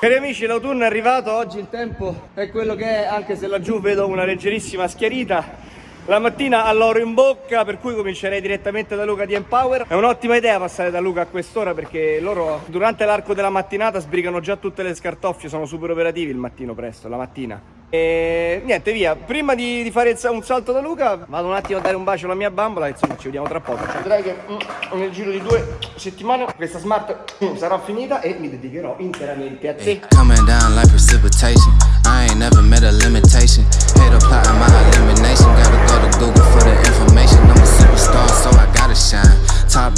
Cari amici, l'autunno è arrivato, oggi il tempo è quello che è, anche se laggiù vedo una leggerissima schiarita. La mattina all'oro in bocca, per cui comincerei direttamente da Luca di Empower. È un'ottima idea passare da Luca a quest'ora perché loro durante l'arco della mattinata sbrigano già tutte le scartoffie, sono super operativi il mattino presto, la mattina. E niente, via. Prima di, di fare un salto da Luca, vado un attimo a dare un bacio alla mia bambola. Insomma, ci vediamo tra poco. Vedrai che mm, nel giro di due settimane questa smart mm, sarà finita e mi dedicherò interamente a te. Coming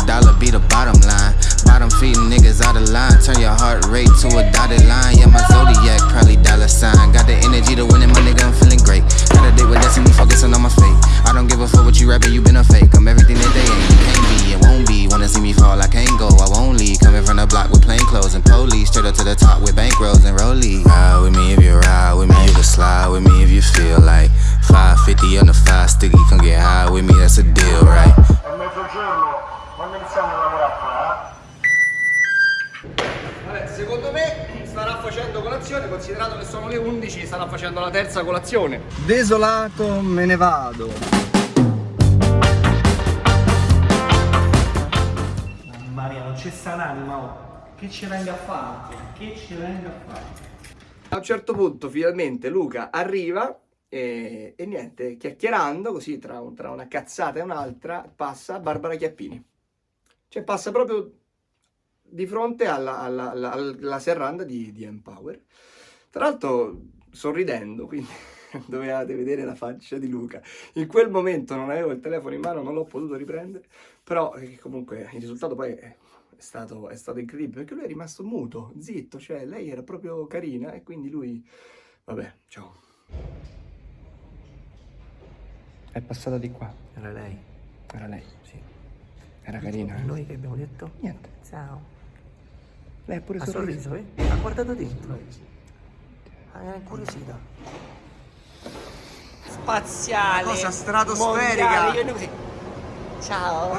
dollar be the bottom line. Bottom feeding niggas out of line. Turn your heart rate to a dotted line. Yeah, my zodiac probably dollar sign. Got the energy to win it, my nigga, I'm feeling facendo colazione, considerato che sono le 11, starà facendo la terza colazione. Desolato, me ne vado. Mamma mia, non c'è sta un'anima, oh. Che ci venga a fare? Che ci venga a fare? A un certo punto, finalmente, Luca arriva e, e niente, chiacchierando così tra, un, tra una cazzata e un'altra, passa Barbara Chiappini. Cioè passa proprio di fronte alla, alla, alla, alla serranda di, di, Empower. Tra l'altro sorridendo, quindi dovevate vedere la faccia di Luca. In quel momento non avevo il telefono in mano, non l'ho potuto riprendere, però eh, comunque il risultato poi è stato, è stato incredibile, perché lui è rimasto muto, zitto, cioè lei era proprio carina e quindi lui... Vabbè, ciao. È passata di qua. Era lei. Era lei? Sì. Era carina. Noi che abbiamo detto? Niente. Ciao. Lei ha pure ha sorriso. sorriso, eh? Ha guardato dentro. Ah, era incuriosita. Spaziale. Cosa stratosferica. Ciao.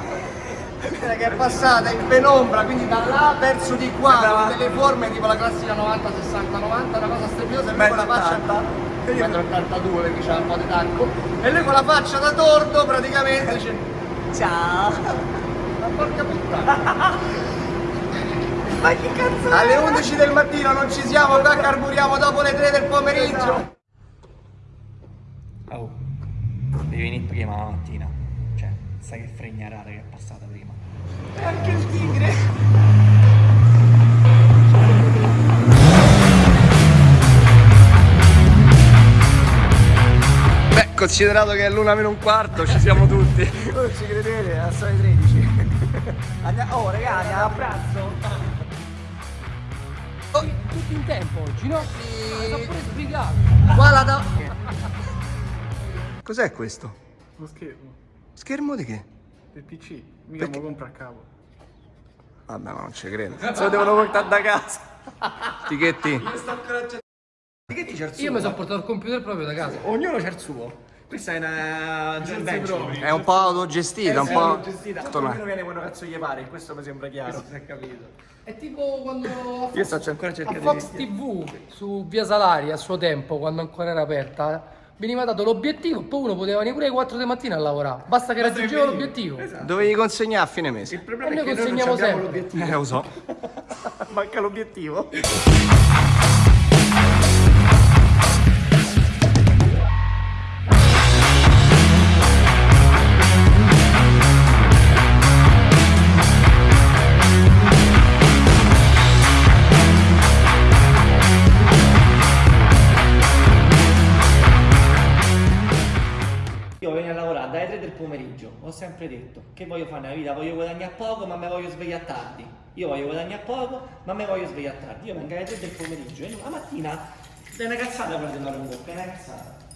che è passata in penombra, quindi da là verso di qua, Sembrava... con delle forme tipo la classica 90, 60, 90, una cosa strepitosa, e lui con la faccia... 1,82 perché c'ha un po' di tacco, e lui con la faccia da tordo praticamente dice... Ciao. Ma porca puttana. Ma che cazzo Alle 11 del mattino non ci siamo, qua carburiamo dopo le 3 del pomeriggio. Oh, devi venire prima la mattina. Cioè, sai che fregnarata che è passata prima. E anche il tigre. Beh, considerato che è l'una meno un quarto, ci siamo tutti. Non ci credete, sono le 13. oh ragazzi, a pranzo tutti in tempo oggi, no? Sì. L'ho pure spiegato. Qua la da... Cos'è questo? Lo schermo. Schermo di che? Del PC. Mica Perché... lo compra a cavo. Vabbè, ma non ci credo. Se lo devono portare da casa. Tighetti. Io sto ancora Tighetti c'è il suo. Io mi sono portato il computer proprio da casa. Ognuno c'ha il suo. Questa è una joint venture. È un po' autogestita, un po'... autogestita. Ognuno viene quello cazzo gli pare, questo mi sembra chiaro. Si è capito. È tipo quando Io sto ancora cercando a Fox TV su Via Salari a suo tempo, quando ancora era aperta, veniva dato l'obiettivo, poi uno poteva venire pure alle 4 di mattina a lavorare. Basta che raggiungeva l'obiettivo. Esatto. Dovevi consegnare a fine mese. Il problema e è che noi non l'obiettivo. Eh, lo so. Manca l'obiettivo. Pomeriggio, ho sempre detto che voglio fare nella vita, voglio guadagnare poco ma mi voglio svegliare tardi. Io voglio guadagnare poco ma mi voglio svegliare tardi. Io vengo alle 3 del pomeriggio e la mattina è una cazzata guardare in bocca, è una cazzata.